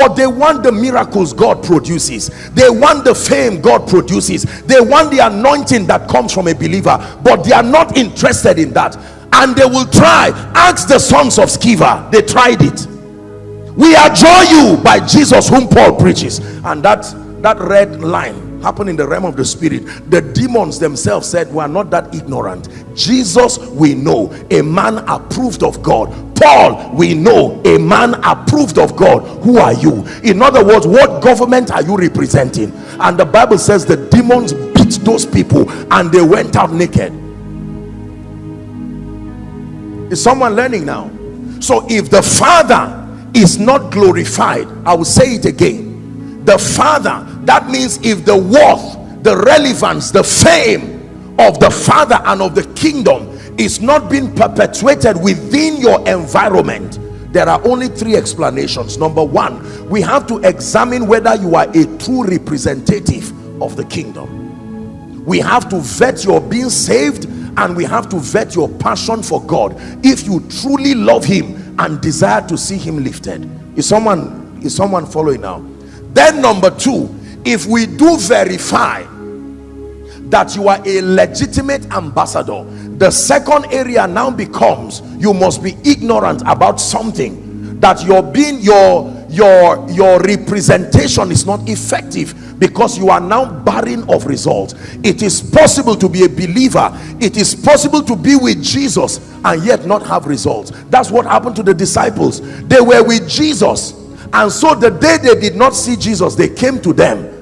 but they want the miracles God produces. They want the fame God produces. They want the anointing that comes from a believer, but they are not interested in that. And they will try. Ask the sons of Sceva. They tried it. We adjure you by Jesus whom Paul preaches. And that, that red line happened in the realm of the spirit. The demons themselves said we are not that ignorant. Jesus we know. A man approved of god. Paul we know. A man approved of god. Who are you? In other words what government are you representing? And the bible says the demons beat those people and they went out naked. Is someone learning now? So if the father is not glorified i will say it again. The father that means if the worth the relevance the fame of the father and of the kingdom is not being perpetuated within your environment there are only three explanations. Number one we have to examine whether you are a true representative of the kingdom. We have to vet your being saved and we have to vet your passion for god. If you truly love him and desire to see him lifted. Is someone is someone following now? Then number two if we do verify that you are a legitimate ambassador the second area now becomes you must be ignorant about something that your being your your your representation is not effective because you are now barren of results. It is possible to be a believer. It is possible to be with jesus and yet not have results. That's what happened to the disciples. They were with jesus and so the day they did not see jesus they came to them.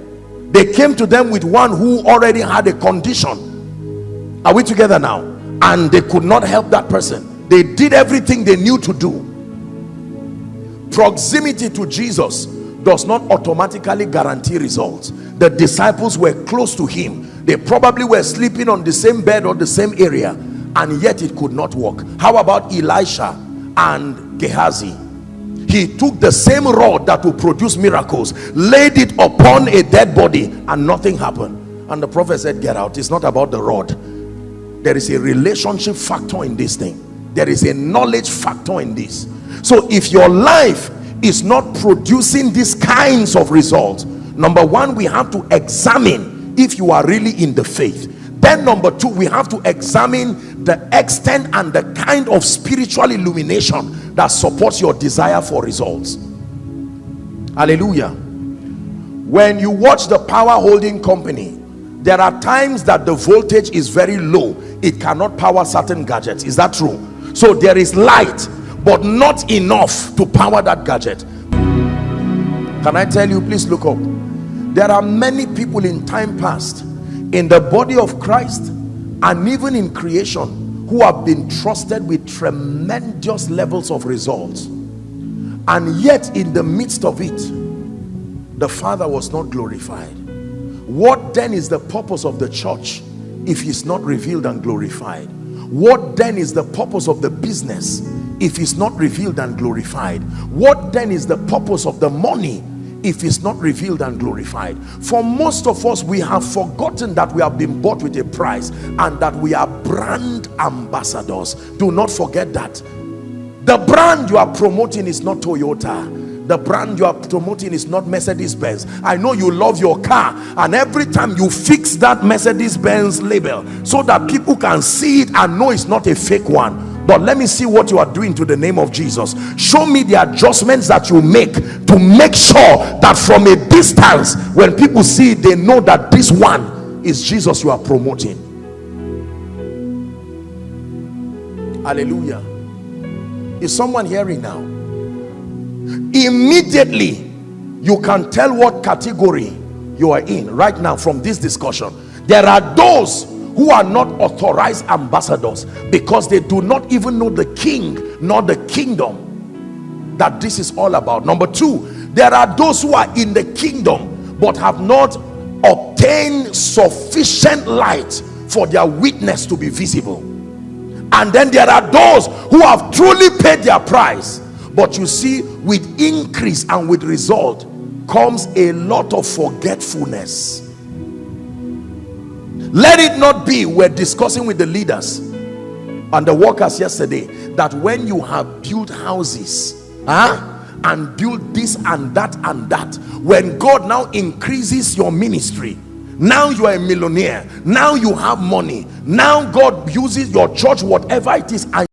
They came to them with one who already had a condition. Are we together now? And they could not help that person. They did everything they knew to do. Proximity to jesus does not automatically guarantee results. The disciples were close to him. They probably were sleeping on the same bed or the same area and yet it could not work. How about elisha and gehazi he took the same rod that will produce miracles laid it upon a dead body and nothing happened. And the prophet said get out. It's not about the rod. There is a relationship factor in this thing. There is a knowledge factor in this. So if your life is not producing these kinds of results number one we have to examine if you are really in the faith then number two we have to examine the extent and the kind of spiritual illumination that supports your desire for results. Hallelujah. When you watch the power holding company there are times that the voltage is very low. It cannot power certain gadgets. Is that true? So there is light but not enough to power that gadget. Can i tell you please look up. There are many people in time past in the body of christ and even in creation who have been trusted with tremendous levels of results. And yet in the midst of it the father was not glorified. What then is the purpose of the church if he's not revealed and glorified? What then is the purpose of the business if he's not revealed and glorified? What then is the purpose of the money if it's not revealed and glorified. For most of us we have forgotten that we have been bought with a price and that we are brand ambassadors. Do not forget that. The brand you are promoting is not Toyota. The brand you are promoting is not Mercedes-Benz. I know you love your car and every time you fix that Mercedes-Benz label so that people can see it and know it's not a fake one but let me see what you are doing to the name of Jesus. Show me the adjustments that you make to make sure that from a distance when people see it they know that this one is Jesus you are promoting. Hallelujah. Is someone hearing now? Immediately you can tell what category you are in right now from this discussion. There are those who are not authorized ambassadors because they do not even know the king nor the kingdom that this is all about. Number two there are those who are in the kingdom but have not obtained sufficient light for their witness to be visible. And then there are those who have truly paid their price but you see with increase and with result comes a lot of forgetfulness let it not be we're discussing with the leaders and the workers yesterday that when you have built houses huh, and built this and that and that when god now increases your ministry now you are a millionaire now you have money now god uses your church whatever it is